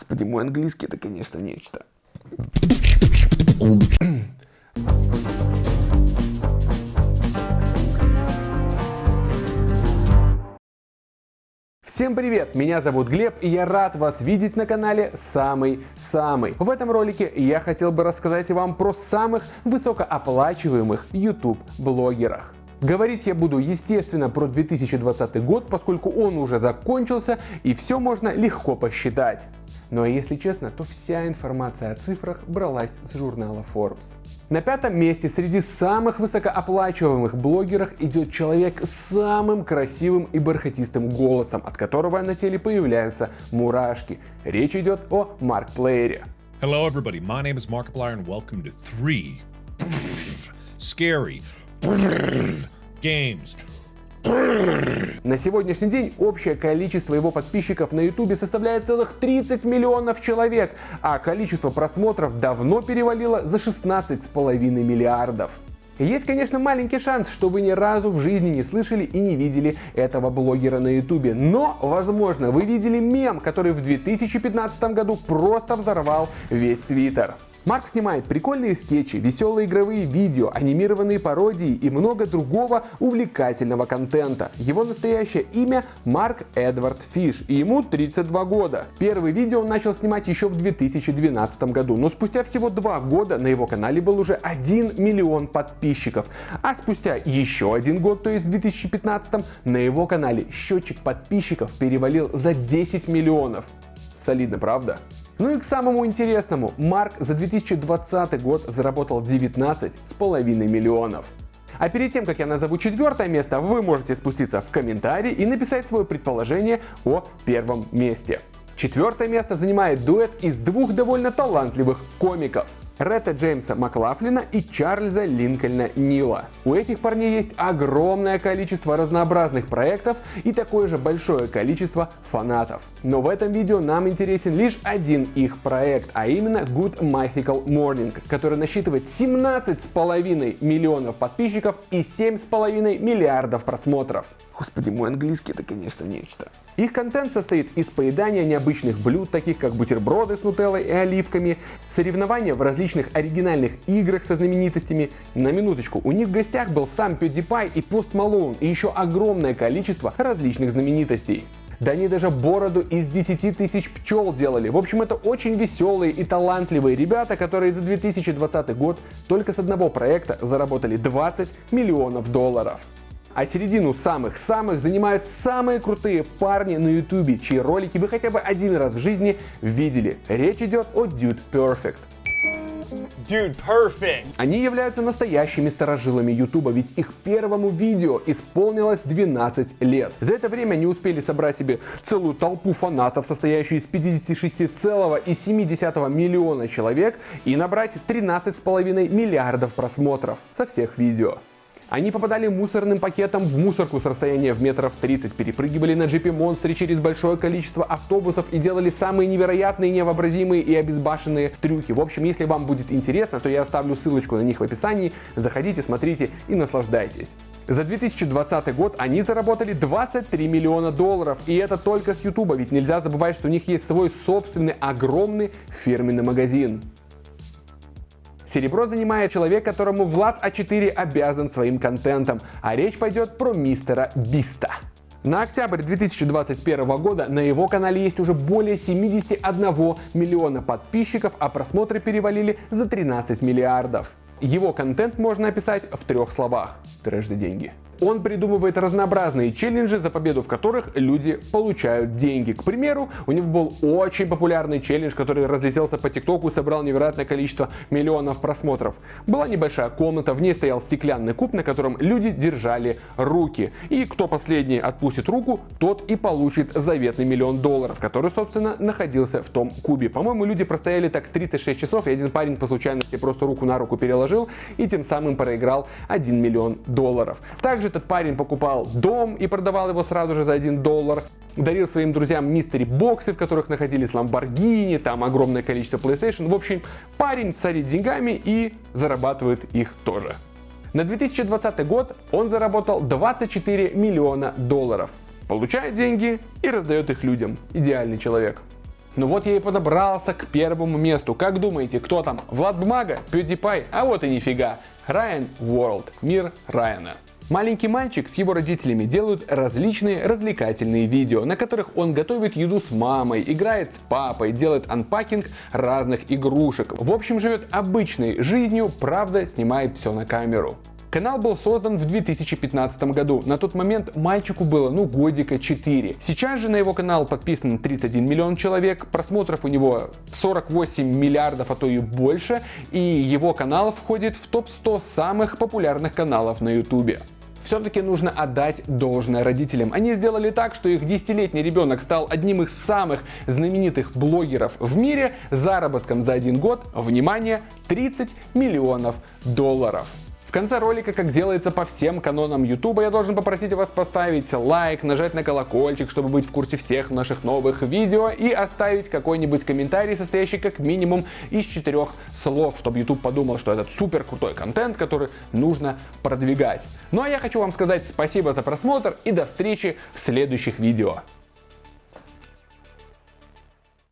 Господи, мой английский это, конечно, нечто. Всем привет! Меня зовут Глеб и я рад вас видеть на канале Самый-Самый. В этом ролике я хотел бы рассказать вам про самых высокооплачиваемых YouTube блогерах. Говорить я буду, естественно, про 2020 год, поскольку он уже закончился и все можно легко посчитать. Но если честно, то вся информация о цифрах бралась с журнала Forbes. На пятом месте среди самых высокооплачиваемых блогеров идет человек с самым красивым и бархатистым голосом, от которого на теле появляются мурашки. Речь идет о Марк Плеере. Hello, everybody. My name is Markiplier, and welcome to three scary games. На сегодняшний день общее количество его подписчиков на YouTube составляет целых 30 миллионов человек, а количество просмотров давно перевалило за 16,5 миллиардов. Есть, конечно, маленький шанс, что вы ни разу в жизни не слышали и не видели этого блогера на ютубе. Но, возможно, вы видели мем, который в 2015 году просто взорвал весь твиттер. Марк снимает прикольные скетчи, веселые игровые видео, анимированные пародии и много другого увлекательного контента. Его настоящее имя Марк Эдвард Фиш, и ему 32 года. Первые видео он начал снимать еще в 2012 году, но спустя всего два года на его канале был уже 1 миллион подписчиков. А спустя еще один год, то есть в 2015, на его канале счетчик подписчиков перевалил за 10 миллионов. Солидно, правда? Ну и к самому интересному, Марк за 2020 год заработал 19,5 миллионов. А перед тем, как я назову четвертое место, вы можете спуститься в комментарии и написать свое предположение о первом месте. Четвертое место занимает дуэт из двух довольно талантливых комиков. Ретта Джеймса Маклафлина и Чарльза Линкольна Нила. У этих парней есть огромное количество разнообразных проектов и такое же большое количество фанатов. Но в этом видео нам интересен лишь один их проект, а именно Good Mythical Morning, который насчитывает 17,5 миллионов подписчиков и 7,5 миллиардов просмотров. Господи, мой английский это, конечно, нечто. Их контент состоит из поедания необычных блюд, таких как бутерброды с нутеллой и оливками, соревнования в различных оригинальных играх со знаменитостями. На минуточку, у них в гостях был сам PewDiePie и Post Malone и еще огромное количество различных знаменитостей. Да они даже бороду из 10 тысяч пчел делали. В общем, это очень веселые и талантливые ребята, которые за 2020 год только с одного проекта заработали 20 миллионов долларов. А середину самых-самых занимают самые крутые парни на ютубе, чьи ролики вы хотя бы один раз в жизни видели. Речь идет о Dude Perfect. Dude, perfect. Они являются настоящими старожилами Ютуба, ведь их первому видео исполнилось 12 лет. За это время они успели собрать себе целую толпу фанатов, состоящую из 56,7 миллиона человек, и набрать 13,5 миллиардов просмотров со всех видео. Они попадали мусорным пакетом в мусорку с расстояния в метров 30, перепрыгивали на джипе монстре через большое количество автобусов и делали самые невероятные, невообразимые и обезбашенные трюки. В общем, если вам будет интересно, то я оставлю ссылочку на них в описании. Заходите, смотрите и наслаждайтесь. За 2020 год они заработали 23 миллиона долларов, и это только с YouTube, ведь нельзя забывать, что у них есть свой собственный огромный фирменный магазин. Серебро занимает человек, которому Влад А4 обязан своим контентом, а речь пойдет про мистера Биста. На октябрь 2021 года на его канале есть уже более 71 миллиона подписчиков, а просмотры перевалили за 13 миллиардов. Его контент можно описать в трех словах. Трэш за деньги. Он придумывает разнообразные челленджи, за победу в которых люди получают деньги. К примеру, у него был очень популярный челлендж, который разлетелся по ТикТоку и собрал невероятное количество миллионов просмотров. Была небольшая комната, в ней стоял стеклянный куб, на котором люди держали руки. И кто последний отпустит руку, тот и получит заветный миллион долларов, который, собственно, находился в том кубе. По-моему, люди простояли так 36 часов, и один парень по случайности просто руку на руку переложил и тем самым проиграл 1 миллион долларов. Также этот парень покупал дом и продавал его сразу же за 1 доллар дарил своим друзьям мистери боксы, в которых находились ламборгини, там огромное количество PlayStation. В общем, парень царит деньгами и зарабатывает их тоже. На 2020 год он заработал 24 миллиона долларов. Получает деньги и раздает их людям. Идеальный человек. Ну вот я и подобрался к первому месту. Как думаете, кто там? Влад Бумага? PewDiePie? А вот и нифига. Райан World. Мир Райана. Маленький мальчик с его родителями делают различные развлекательные видео, на которых он готовит еду с мамой, играет с папой, делает анпакинг разных игрушек. В общем, живет обычной жизнью, правда снимает все на камеру. Канал был создан в 2015 году. На тот момент мальчику было, ну, годика 4. Сейчас же на его канал подписан 31 миллион человек, просмотров у него 48 миллиардов, а то и больше, и его канал входит в топ-100 самых популярных каналов на YouTube все-таки нужно отдать должное родителям. Они сделали так, что их десятилетний ребенок стал одним из самых знаменитых блогеров в мире заработком за один год, внимание, 30 миллионов долларов. В конце ролика, как делается по всем канонам YouTube, я должен попросить вас поставить лайк, нажать на колокольчик, чтобы быть в курсе всех наших новых видео и оставить какой-нибудь комментарий, состоящий как минимум из четырех слов, чтобы YouTube подумал, что это супер крутой контент, который нужно продвигать. Ну а я хочу вам сказать спасибо за просмотр и до встречи в следующих видео.